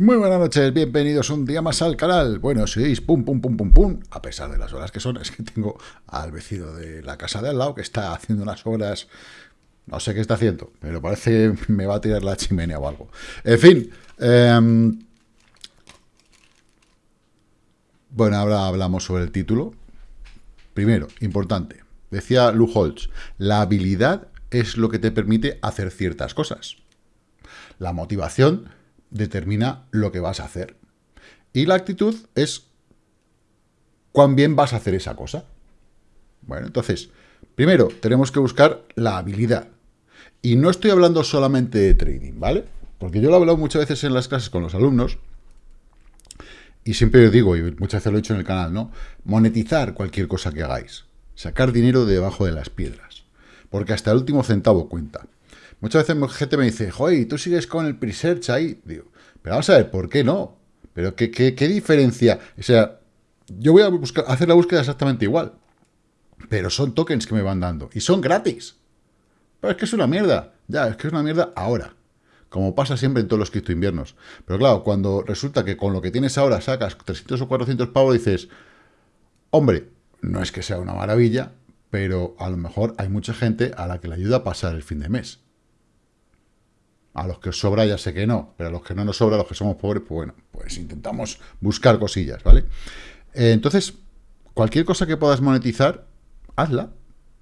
Muy buenas noches, bienvenidos un día más al canal. Bueno, si veis, pum, pum, pum, pum, pum, a pesar de las horas que son, es que tengo al vecino de la casa de al lado que está haciendo unas obras, no sé qué está haciendo, pero parece que me va a tirar la chimenea o algo. En fin, em, bueno, ahora hablamos sobre el título. Primero, importante, decía Lou Holtz, la habilidad es lo que te permite hacer ciertas cosas. La motivación determina lo que vas a hacer. Y la actitud es cuán bien vas a hacer esa cosa. Bueno, entonces, primero tenemos que buscar la habilidad. Y no estoy hablando solamente de trading, ¿vale? Porque yo lo he hablado muchas veces en las clases con los alumnos, y siempre digo, y muchas veces lo he hecho en el canal, ¿no? Monetizar cualquier cosa que hagáis. Sacar dinero de debajo de las piedras. Porque hasta el último centavo cuenta. Muchas veces gente me dice, joder, tú sigues con el pre-search ahí. Digo, pero vamos a ver, ¿por qué no? Pero ¿qué, qué, diferencia? O sea, yo voy a buscar, hacer la búsqueda exactamente igual. Pero son tokens que me van dando. Y son gratis. Pero es que es una mierda. Ya, es que es una mierda ahora. Como pasa siempre en todos los cripto inviernos. Pero claro, cuando resulta que con lo que tienes ahora sacas 300 o 400 pavos, dices, hombre, no es que sea una maravilla, pero a lo mejor hay mucha gente a la que le ayuda a pasar el fin de mes. A los que os sobra ya sé que no, pero a los que no nos sobra, a los que somos pobres, pues bueno, pues intentamos buscar cosillas, ¿vale? Eh, entonces, cualquier cosa que puedas monetizar, hazla,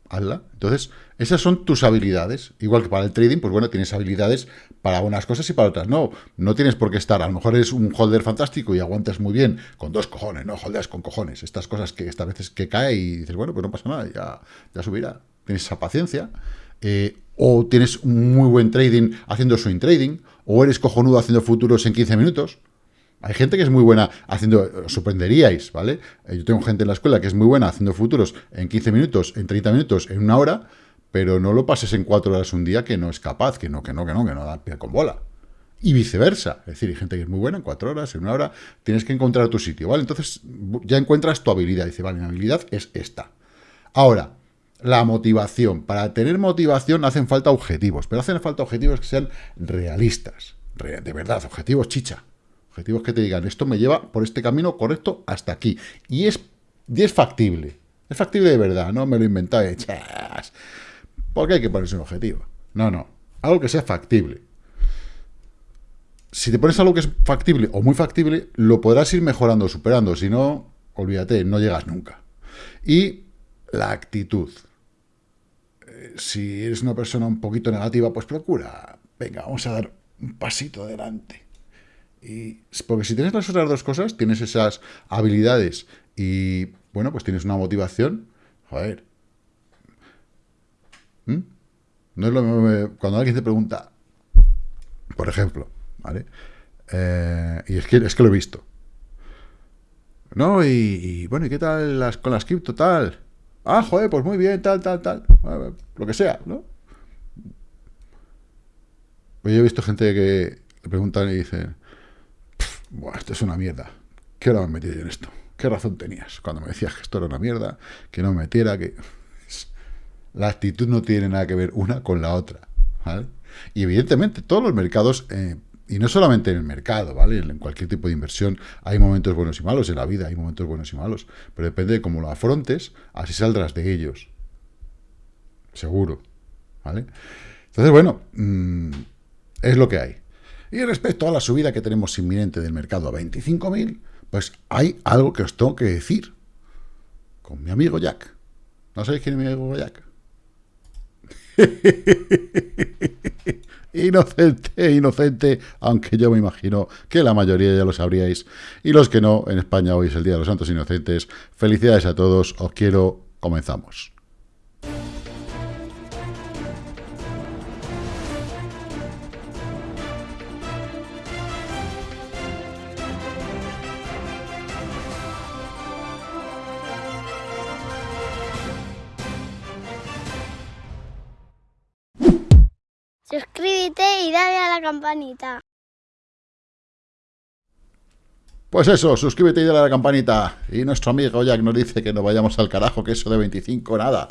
hazla. Entonces, esas son tus habilidades. Igual que para el trading, pues bueno, tienes habilidades para unas cosas y para otras no. No tienes por qué estar, a lo mejor eres un holder fantástico y aguantas muy bien con dos cojones, no holdeas con cojones. Estas cosas que esta veces que cae y dices, bueno, pues no pasa nada, ya, ya subirá. Tienes esa paciencia. Eh, o tienes un muy buen trading haciendo swing trading, o eres cojonudo haciendo futuros en 15 minutos. Hay gente que es muy buena haciendo, os sorprenderíais, ¿vale? Eh, yo tengo gente en la escuela que es muy buena haciendo futuros en 15 minutos, en 30 minutos, en una hora, pero no lo pases en 4 horas un día que no es capaz, que no, que no, que no, que no da pie con bola. Y viceversa. Es decir, hay gente que es muy buena en 4 horas, en una hora, tienes que encontrar tu sitio, ¿vale? Entonces ya encuentras tu habilidad. Dice, vale, mi habilidad es esta. Ahora, la motivación. Para tener motivación hacen falta objetivos, pero hacen falta objetivos que sean realistas. De verdad, objetivos chicha. Objetivos que te digan, esto me lleva por este camino correcto hasta aquí. Y es, es factible. Es factible de verdad, no me lo inventáis. Porque hay que ponerse un objetivo. No, no. Algo que sea factible. Si te pones algo que es factible o muy factible, lo podrás ir mejorando, superando. Si no, olvídate, no llegas nunca. Y la actitud si eres una persona un poquito negativa, pues procura, venga, vamos a dar un pasito adelante. Y, porque si tienes las otras dos cosas, tienes esas habilidades y, bueno, pues tienes una motivación, joder. ¿Mm? No es lo mismo cuando alguien te pregunta, por ejemplo, ¿vale? Eh, y es que, es que lo he visto. ¿No? Y, bueno, ¿y qué tal las, con las cripto tal? Ah, joder, pues muy bien, tal, tal, tal. Lo que sea, ¿no? Pues yo he visto gente que le preguntan y dicen, Buah, esto es una mierda. ¿Qué hora me he metido yo en esto? ¿Qué razón tenías cuando me decías que esto era una mierda, que no me metiera, que... La actitud no tiene nada que ver una con la otra. Y evidentemente todos los mercados eh, y no solamente en el mercado, ¿vale? En cualquier tipo de inversión hay momentos buenos y malos, en la vida hay momentos buenos y malos, pero depende de cómo lo afrontes, así saldrás de ellos. Seguro, ¿vale? Entonces, bueno, mm, es lo que hay. Y respecto a la subida que tenemos inminente del mercado a 25.000, pues hay algo que os tengo que decir con mi amigo Jack. ¿No sabéis quién es mi amigo Jack? Inocente, inocente, aunque yo me imagino que la mayoría ya lo sabríais. Y los que no, en España hoy es el Día de los Santos Inocentes. Felicidades a todos, os quiero, comenzamos. Dale a la campanita. Pues eso, suscríbete y dale a la campanita. Y nuestro amigo Jack nos dice que no vayamos al carajo, que eso de 25, nada.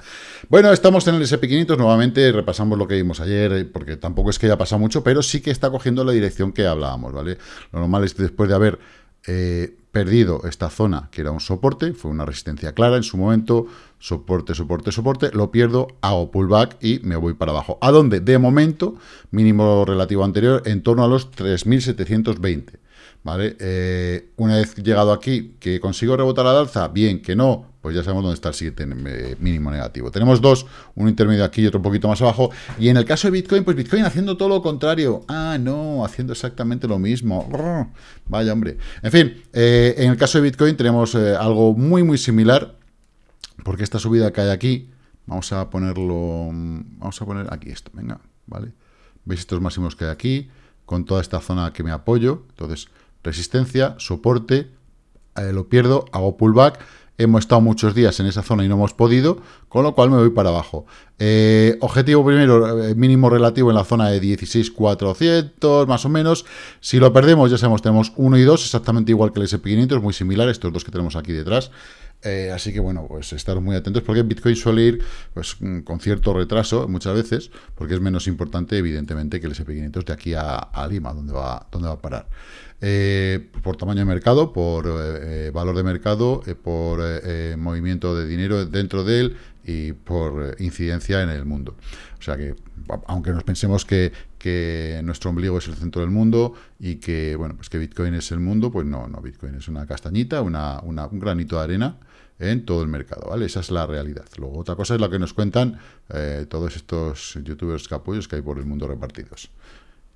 Bueno, estamos en el SP500 nuevamente, repasamos lo que vimos ayer, eh, porque tampoco es que haya pasado mucho, pero sí que está cogiendo la dirección que hablábamos, ¿vale? Lo normal es que después de haber eh, perdido esta zona, que era un soporte, fue una resistencia clara en su momento, soporte, soporte, soporte, lo pierdo, hago pullback y me voy para abajo. ¿A dónde? De momento, mínimo relativo anterior, en torno a los 3.720. ¿Vale? Eh, una vez llegado aquí, que consigo rebotar al alza, bien, que no, pues ya sabemos dónde está el siguiente eh, mínimo negativo. Tenemos dos, un intermedio aquí y otro un poquito más abajo. Y en el caso de Bitcoin, pues Bitcoin haciendo todo lo contrario. Ah, no, haciendo exactamente lo mismo. Vaya, hombre. En fin, eh, en el caso de Bitcoin tenemos algo muy, muy similar, porque esta subida que hay aquí, vamos a ponerlo, vamos a poner aquí esto, venga, ¿vale? ¿Veis estos máximos que hay aquí? Con toda esta zona que me apoyo. Entonces, resistencia, soporte, eh, lo pierdo, hago pullback, hemos estado muchos días en esa zona y no hemos podido, con lo cual me voy para abajo. Eh, objetivo primero, eh, mínimo relativo en la zona de 16.400, más o menos. Si lo perdemos, ya sabemos, tenemos 1 y 2, exactamente igual que el SP500, muy similar, estos dos que tenemos aquí detrás. Así que bueno, pues estar muy atentos porque Bitcoin suele ir pues, mm, con cierto retraso muchas veces, porque es menos importante evidentemente que el SP500 de aquí a, Lima, donde va, donde va a parar. Eh, por tamaño de mercado, por eh, eh, valor de mercado, por movimiento de dinero dentro de él y por incidencia en el mundo. O sea que, aunque nos pensemos que, nuestro ombligo es el centro del mundo y que, bueno, pues que Bitcoin es el mundo, pues no, no, Bitcoin es una castañita, una, un granito de arena en todo el mercado, ¿vale? Esa es la realidad. Luego, otra cosa es lo que nos cuentan todos estos youtubers capullos que hay por el mundo repartidos.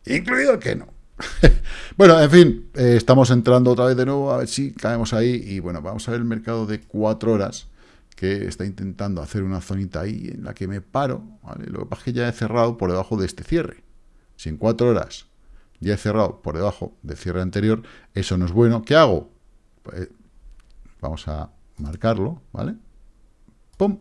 Incluido el que no. bueno, en fin, eh, estamos entrando otra vez de nuevo, a ver si caemos ahí. Y bueno, vamos a ver el mercado de cuatro horas, que está intentando hacer una zonita ahí en la que me paro. Lo que pasa es que ya he cerrado por debajo de este cierre. Si en cuatro horas ya he cerrado por debajo del cierre anterior, eso no es bueno. ¿Qué hago? Pues, vamos a marcarlo, ¿vale? ¡Pum!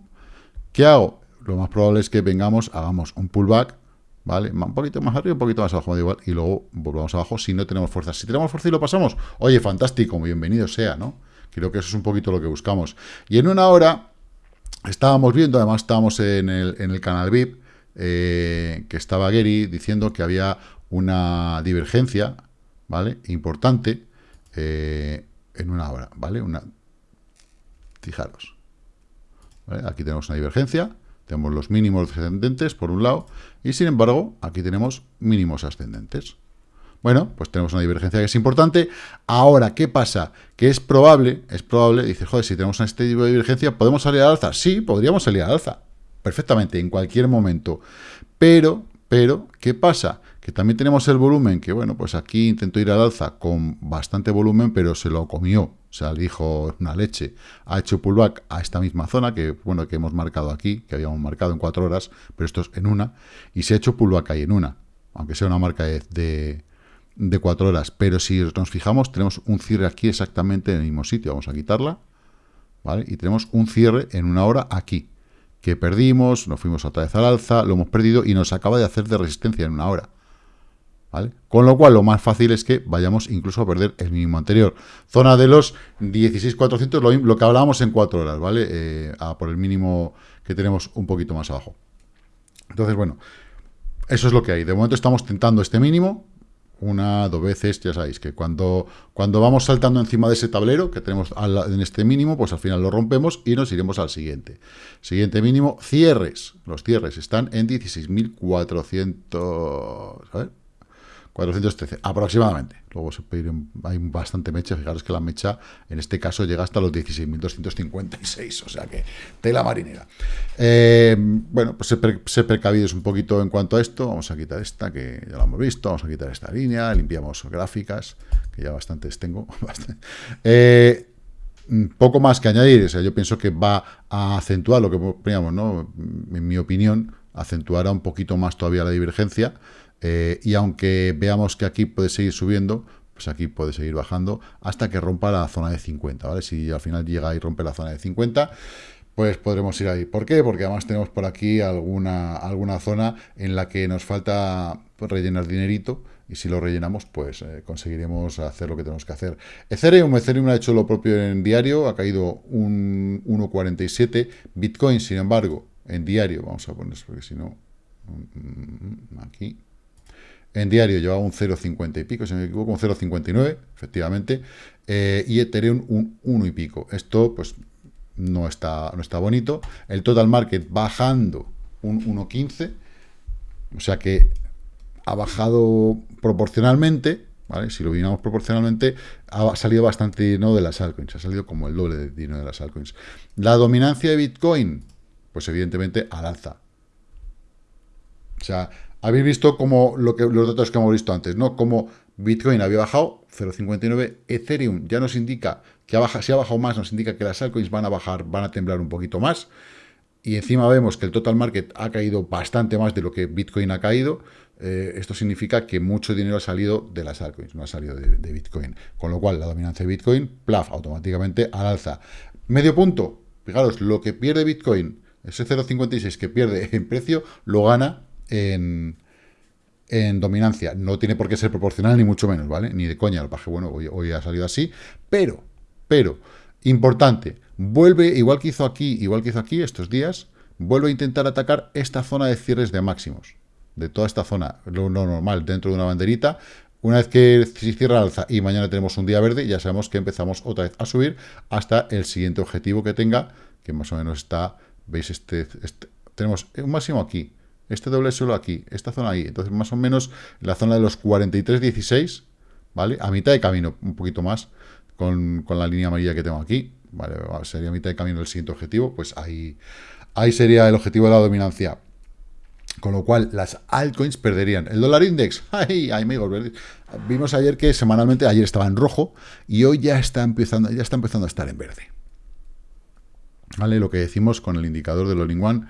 ¿Qué hago? Lo más probable es que vengamos, hagamos un pullback ¿vale? Un poquito más arriba, un poquito más abajo, igual, y luego volvamos abajo si no tenemos fuerza. Si tenemos fuerza y lo pasamos, oye, fantástico, bienvenido sea, ¿no? Creo que eso es un poquito lo que buscamos. Y en una hora estábamos viendo, además estábamos en el, en el canal VIP, eh, que estaba Gary diciendo que había una divergencia, ¿vale? Importante eh, en una hora, ¿vale? Una, fijaros. Aquí tenemos una divergencia, tenemos los mínimos descendentes por un lado y sin embargo aquí tenemos mínimos ascendentes. Bueno, pues tenemos una divergencia que es importante. Ahora, ¿qué pasa? Que es probable, es probable, dice, joder, si tenemos este tipo de divergencia, ¿podemos salir al alza? Sí, podríamos salir al alza, perfectamente, en cualquier momento. Pero, pero, ¿qué pasa? Que también tenemos el volumen, que bueno, pues aquí intentó ir al alza con bastante volumen, pero se lo comió, o sea, le dijo una leche. Ha hecho pullback a esta misma zona, que bueno, que hemos marcado aquí, que habíamos marcado en cuatro horas, pero esto es en una, y se ha hecho pullback ahí en una, aunque sea una marca de, de cuatro horas. Pero si nos fijamos, tenemos un cierre aquí exactamente en el mismo sitio. Vamos a quitarla, ¿vale? Y tenemos un cierre en una hora aquí, que perdimos, nos fuimos otra vez al alza, lo hemos perdido y nos acaba de hacer de resistencia en una hora. Con lo cual, lo más fácil es que vayamos incluso a perder el mínimo anterior. Zona de los 16.400, lo, lo que hablábamos en 4 horas, ¿vale? Eh, por el mínimo que tenemos un poquito más abajo. Entonces, bueno, eso es lo que hay. De momento estamos tentando este mínimo, una, dos veces, ya sabéis que cuando, cuando vamos saltando encima de ese tablero que tenemos en este mínimo, pues al final lo rompemos y nos iremos al siguiente. Siguiente mínimo, cierres. Los cierres están en 16.400... A ver, 413, aproximadamente. Luego se puede hay bastante mecha, fijaros que la mecha en este caso llega hasta los 16.256, o sea que tela marinera. Eh, bueno, pues se, percabidos un poquito en cuanto a esto, vamos a quitar esta, que ya la hemos visto, vamos a quitar esta línea, limpiamos gráficas, que ya bastantes tengo. Eh, poco más que añadir, o sea, yo pienso que va a acentuar lo que poníamos, ¿no? En mi opinión, acentuará un poquito más todavía la divergencia, eh, y aunque veamos que aquí puede seguir subiendo, pues aquí puede seguir bajando hasta que rompa la zona de 50, ¿vale? Si al final llega y rompe la zona de 50, pues podremos ir ahí. ¿Por qué? Porque además tenemos por aquí alguna, alguna zona en la que nos falta rellenar dinerito y si lo rellenamos, pues eh, conseguiremos hacer lo que tenemos que hacer. Ethereum, Ethereum ha hecho lo propio en diario, ha caído un 1.47, Bitcoin, sin embargo, en diario, vamos a poner, porque si no, mm, aquí, en diario llevaba un 0,50 y pico, si me equivoco, un 0,59, efectivamente, eh, y Ethereum un 1 y pico. Esto, pues, no está, no está bonito. El total market bajando un 1,15, o sea que ha bajado proporcionalmente, ¿vale? Si lo miramos proporcionalmente, ha salido bastante dinero de las altcoins, ha salido como el doble de dinero de las altcoins. La dominancia de Bitcoin, pues evidentemente al alza. O sea, habéis visto como lo que, los datos que hemos visto antes, ¿no? Como Bitcoin había bajado 0,59, Ethereum ya nos indica que ha bajado, si ha bajado más, nos indica que las altcoins van a bajar, van a temblar un poquito más. Y encima vemos que el total market ha caído bastante más de lo que Bitcoin ha caído. Eh, esto significa que mucho dinero ha salido de las altcoins, no ha salido de, Bitcoin. Con lo cual, la dominancia de Bitcoin, plaf, automáticamente al alza. Medio punto, fijaros, lo que pierde Bitcoin, ese 0,56 que pierde en precio, lo gana en, dominancia. No tiene por qué ser proporcional, ni mucho menos, ¿vale? Ni de coña, el paje, bueno, hoy, ha salido así, pero, pero, importante, vuelve, igual que hizo aquí, igual que hizo aquí estos días, vuelve a intentar atacar esta zona de cierres de máximos de toda esta zona, lo, normal, dentro de una banderita. Una vez que se cierra alza y mañana tenemos un día verde, ya sabemos que empezamos otra vez a subir hasta el siguiente objetivo que tenga, que más o menos está, veis, este, este tenemos un máximo aquí, este doble suelo aquí, esta zona ahí, entonces más o menos la zona de los 43.16, ¿vale? A mitad de camino, un poquito más, con, con la línea amarilla que tengo aquí, ¿vale? Sería a mitad de camino el siguiente objetivo, pues ahí, ahí sería el objetivo de la dominancia. Con lo cual, las altcoins perderían. El dólar index, ¡ay, amigos! Vimos ayer que semanalmente, ayer estaba en rojo y hoy ya está empezando, ya está empezando a estar en verde. ¿Vale? Lo que decimos con el indicador del all one,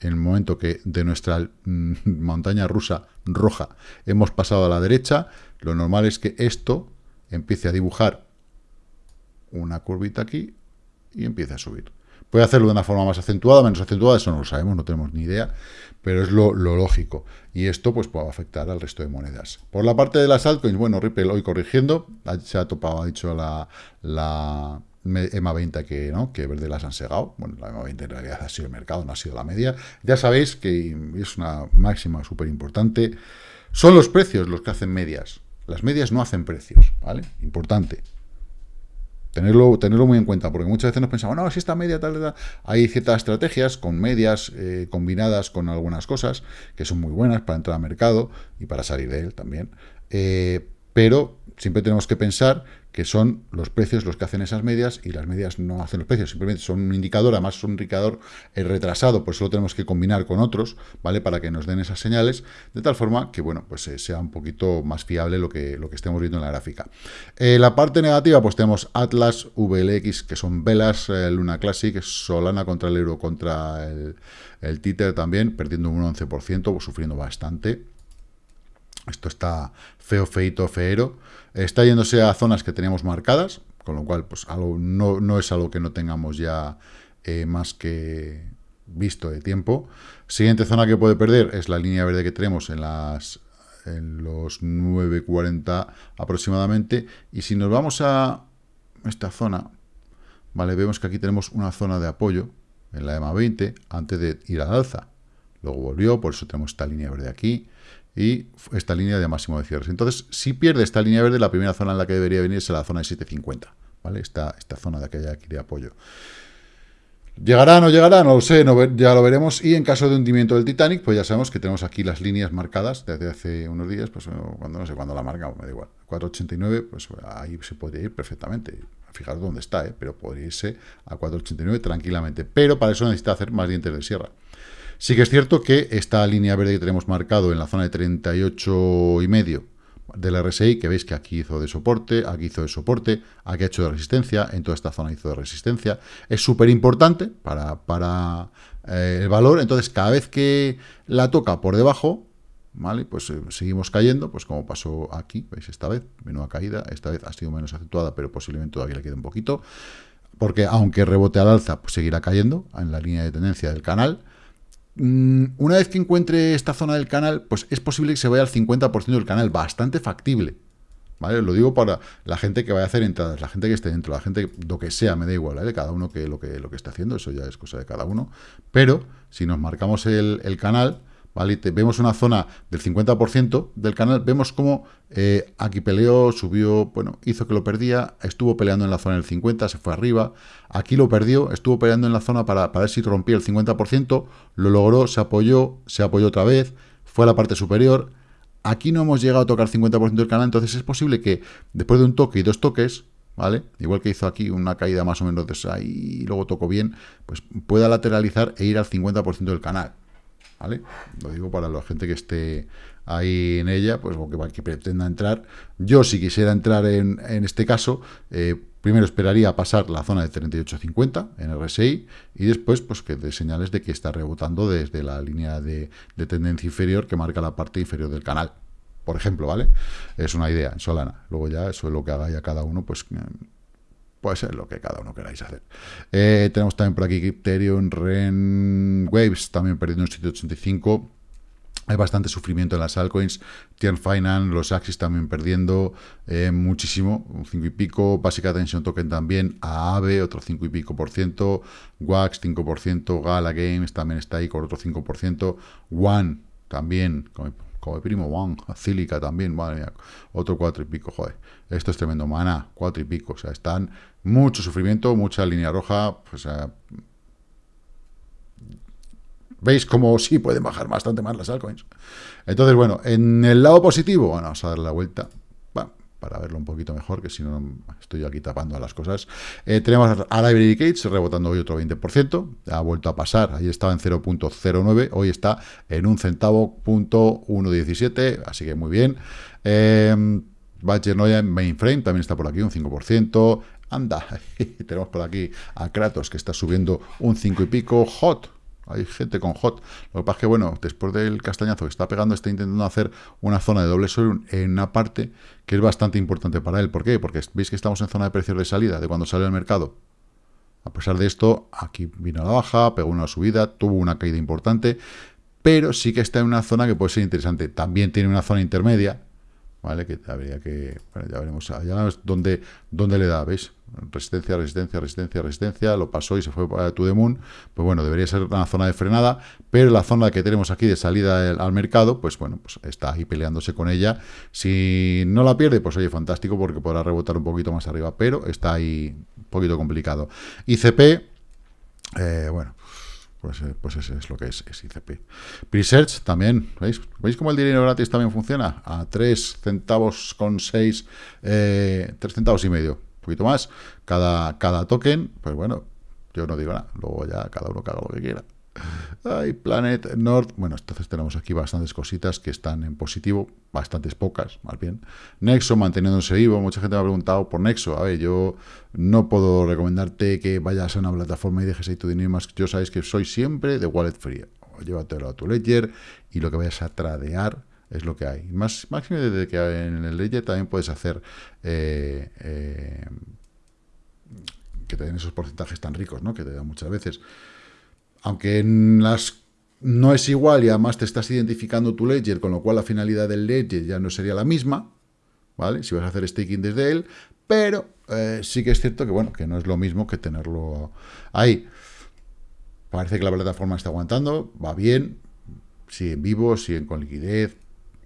en el momento que de nuestra mm, montaña rusa roja hemos pasado a la derecha, lo normal es que esto empiece a dibujar una curvita aquí y empiece a subir. Puede hacerlo de una forma más acentuada, menos acentuada, eso no lo sabemos, no tenemos ni idea, pero es lo, lógico. Y esto pues puede afectar al resto de monedas. Por la parte de las altcoins, bueno, Ripple hoy corrigiendo, se ha topado, ha dicho la, la EMA 20 que, ¿no? que verde las han segado. Bueno, la EMA 20 en realidad ha sido el mercado, no ha sido la media. Ya sabéis que es una máxima súper importante. Son los precios los que hacen medias. Las medias no hacen precios, ¿vale? Importante. Tenerlo, tenerlo muy en cuenta, porque muchas veces nos pensamos, no, si esta media tal, tal, hay ciertas estrategias con medias eh, combinadas con algunas cosas que son muy buenas para entrar al mercado y para salir de él también. Eh, pero siempre tenemos que pensar que son los precios los que hacen esas medias y las medias no hacen los precios, simplemente son un indicador, además son un indicador eh, retrasado, por eso lo tenemos que combinar con otros, ¿vale? Para que nos den esas señales, de tal forma que, bueno, pues eh, sea un poquito más fiable lo que, lo que estemos viendo en la gráfica. Eh, la parte negativa, pues tenemos Atlas, VLX, que son velas, Luna Classic, Solana contra el euro, contra el, el Tether también, perdiendo un 11%, sufriendo bastante. Esto está feo, feito, feero. Está yéndose a zonas que teníamos marcadas, con lo cual pues algo, no, es algo que no tengamos ya eh, más que visto de tiempo. Siguiente zona que puede perder es la línea verde que tenemos en, las, en los 9.40 aproximadamente. Y si nos vamos a esta zona, vale vemos que aquí tenemos una zona de apoyo en la EMA 20 antes de ir al alza. Luego volvió, por eso tenemos esta línea verde aquí y esta línea de máximo de cierres. Entonces, si pierde esta línea verde, la primera zona en la que debería venir es la zona de 750, ¿vale? Esta, esta zona de aquella aquí de apoyo. ¿Llegará o no llegará? No lo sé, ya lo veremos. Y en caso de hundimiento del Titanic, pues ya sabemos que tenemos aquí las líneas marcadas desde hace unos días, pues cuando no sé cuándo la marca, me da igual. 489, pues ahí se podría ir perfectamente. Fijaros dónde está, ¿eh? pero podría irse a 489 tranquilamente. Pero para eso necesita hacer más dientes de sierra. Sí que es cierto que esta línea verde que tenemos marcado en la zona de 38 y medio del RSI, que veis que aquí hizo de soporte, aquí hizo de soporte, aquí ha hecho de resistencia, en toda esta zona hizo de resistencia, es súper importante para, para eh, el valor, entonces cada vez que la toca por debajo, ¿vale? Pues eh, seguimos cayendo, pues como pasó aquí, veis esta vez, menuda caída, esta vez ha sido menos acentuada, pero posiblemente todavía le queda un poquito, porque aunque rebote al alza, pues seguirá cayendo en la línea de tendencia del canal, una vez que encuentre esta zona del canal, pues es posible que se vaya al 50% del canal, bastante factible. ¿Vale? Lo digo para la gente que vaya a hacer entradas, la gente que esté dentro, la gente, lo que sea, me da igual, ¿vale? Cada uno que lo que, lo que está haciendo, eso ya es cosa de cada uno. Pero si nos marcamos el canal, vemos una zona del 50% del canal, vemos cómo eh, aquí peleó, subió, bueno, hizo que lo perdía, estuvo peleando en la zona del 50, se fue arriba, aquí lo perdió, estuvo peleando en la zona para, para ver si rompía el 50%, lo logró, se apoyó, se apoyó otra vez, fue a la parte superior, aquí no hemos llegado a tocar el 50% del canal, entonces es posible que después de un toque y dos toques, ¿vale? Igual que hizo aquí una caída más o menos de ahí y luego tocó bien, pues pueda lateralizar e ir al 50% del canal. ¿Vale? Lo digo para la gente que esté ahí en ella, pues o que, pretenda entrar. Yo, si quisiera entrar en, este caso, eh, primero esperaría pasar la zona de 38.50 en RSI y después, pues que de señales de que está rebotando desde la línea de, tendencia inferior que marca la parte inferior del canal. Por ejemplo, ¿vale? Es una idea en Solana. Luego ya, eso es lo que haga ya cada uno, pues puede ser lo que cada uno queráis hacer. Eh, tenemos también por aquí Ethereum, Ren, Waves, también perdiendo un sitio 85. Hay bastante sufrimiento en las altcoins. Tier Finance, los Axis también perdiendo eh, muchísimo, un 5 y pico. Basic Attention Token también. AAVE, otro 5 y pico por ciento. Wax, 5%. Gala Games también está ahí con otro 5%. One, también, como primo One, Cílica también, madre mía, otro cuatro y pico, joder, esto es tremendo, Mana, cuatro y pico, o sea, están mucho sufrimiento, mucha línea roja, pues, veis cómo sí pueden bajar bastante más las altcoins. Entonces, bueno, en el lado positivo, bueno, vamos a darle la vuelta, para verlo un poquito mejor, que si no estoy aquí tapando a las cosas. Eh, tenemos a Library Gates rebotando hoy otro 20%, ha vuelto a pasar, ahí estaba en 0.09, hoy está en un centavo punto 1.17, así que muy bien. Eh, Badger Noya en Mainframe también está por aquí, un 5%. Anda, tenemos por aquí a Kratos que está subiendo un 5 y pico. Hot, hay gente con hot. Lo que pasa es que, bueno, después del castañazo que está pegando, está intentando hacer una zona de doble sol en una parte que es bastante importante para él. ¿Por qué? Porque veis que estamos en zona de precios de salida, de cuando sale el mercado. A pesar de esto, aquí vino la baja, pegó una subida, tuvo una caída importante, pero sí que está en una zona que puede ser interesante. También tiene una zona intermedia, ¿vale? Que habría que, bueno, ya veremos, dónde le da, ¿veis? Resistencia, resistencia, resistencia, resistencia, lo pasó y se fue para To The Moon, pues bueno, debería ser una zona de frenada, pero la zona que tenemos aquí de salida al mercado, pues bueno, pues está ahí peleándose con ella. Si no la pierde, pues oye, fantástico, porque podrá rebotar un poquito más arriba, pero está ahí un poquito complicado. ICP, eh, bueno, pues, eh, pues ese es lo que es, es ICP. Presearch también, ¿veis? ¿Veis cómo el dinero gratis también funciona? A 3 centavos con 6, eh, 3 centavos y medio, poquito más, cada, cada token, pues bueno, yo no digo nada, luego ya cada uno haga lo que quiera. Ay, Planet Nord. Bueno, entonces tenemos aquí bastantes cositas que están en positivo, bastantes pocas, más bien. Nexo manteniéndose vivo. Mucha gente me ha preguntado por Nexo. A ver, yo no puedo recomendarte que vayas a una plataforma y dejes ahí tu dinero más. Yo sabéis que soy siempre de wallet free. Llévatelo a tu ledger y lo que vayas a tradear es lo que hay. Más, máximo desde que en el ledger también puedes hacer eh, eh, que te den esos porcentajes tan ricos, ¿no? Que te dan muchas veces aunque en las no es igual y además te estás identificando tu ledger, con lo cual la finalidad del ledger ya no sería la misma, ¿vale? Si vas a hacer staking desde él, pero eh, sí que es cierto que, bueno, que no es lo mismo que tenerlo ahí. Parece que la plataforma está aguantando, va bien, sigue en vivo, siguen con liquidez,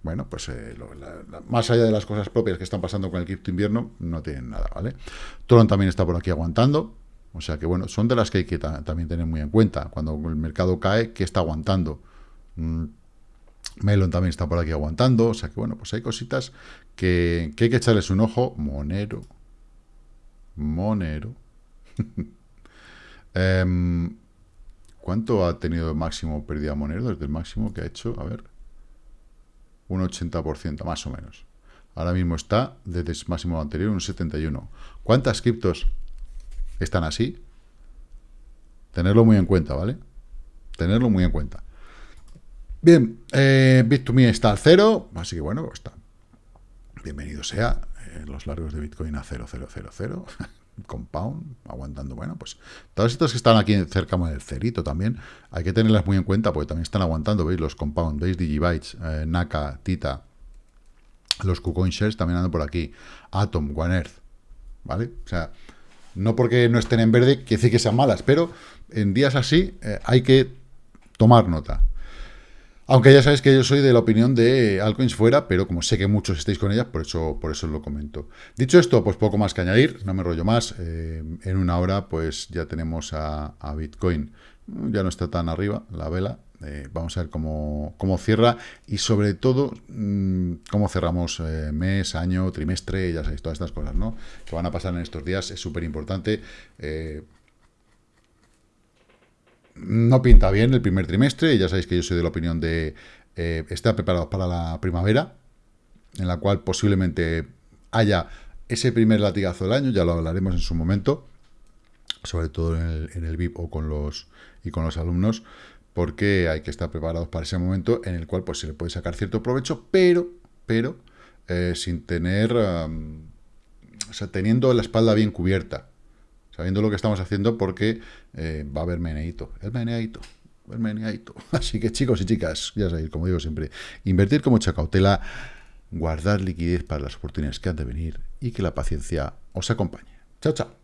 bueno, pues eh, más allá de las cosas propias que están pasando con el cripto invierno, no tienen nada, ¿vale? Tron también está por aquí aguantando, o sea que, bueno, son de las que hay que también tener muy en cuenta. Cuando el mercado cae, ¿qué está aguantando? Mm, Melon también está por aquí aguantando. O sea que, bueno, pues hay cositas que, hay que echarles un ojo. Monero. Monero. Em, ¿Cuánto ha tenido máximo pérdida Monero desde el máximo que ha hecho? A ver. Un 80%, más o menos. Ahora mismo está desde el máximo anterior un 71. ¿Cuántas criptos están así, tenerlo muy en cuenta, ¿vale? Tenerlo muy en cuenta. Bien, eh, Bit2Me está al cero, así que bueno, está. Bienvenido sea. Eh, los largos de Bitcoin a 0,000. Compound, aguantando, bueno, pues todas estas que están aquí cerca del cerito también, hay que tenerlas muy en cuenta porque también están aguantando, ¿veis? Los Compound, ¿veis? Digibytes, eh, Naka, Tita, los KuCoin Shares también andan por aquí, Atom, One Earth, ¿vale? O sea, no porque no estén en verde quiere decir que sean malas, pero en días así eh, hay que tomar nota. Aunque ya sabéis que yo soy de la opinión de altcoins fuera, pero como sé que muchos estáis con ellas, por eso, por eso lo comento. Dicho esto, pues poco más que añadir, no me rollo más. Eh, en una hora, pues ya tenemos a, Bitcoin. Ya no está tan arriba la vela. Eh, vamos a ver cómo, cierra y sobre todo mm, cómo cerramos eh, mes, año, trimestre, ya sabéis, todas estas cosas, ¿no? Que van a pasar en estos días, es súper importante no pinta bien el primer trimestre, ya sabéis que yo soy de la opinión de eh, estar preparados para la primavera, en la cual posiblemente haya ese primer latigazo del año, ya lo hablaremos en su momento, sobre todo en el, en VIP o con los, y con los alumnos, porque hay que estar preparados para ese momento en el cual pues, se le puede sacar cierto provecho, pero, pero eh, sin tener, o sea, teniendo la espalda bien cubierta sabiendo lo que estamos haciendo porque eh, va a haber meneito. El meneito. El meneito. Así que chicos y chicas, ya sabéis, como digo siempre, invertir con mucha cautela, guardar liquidez para las oportunidades que han de venir y que la paciencia os acompañe. Chao, chao.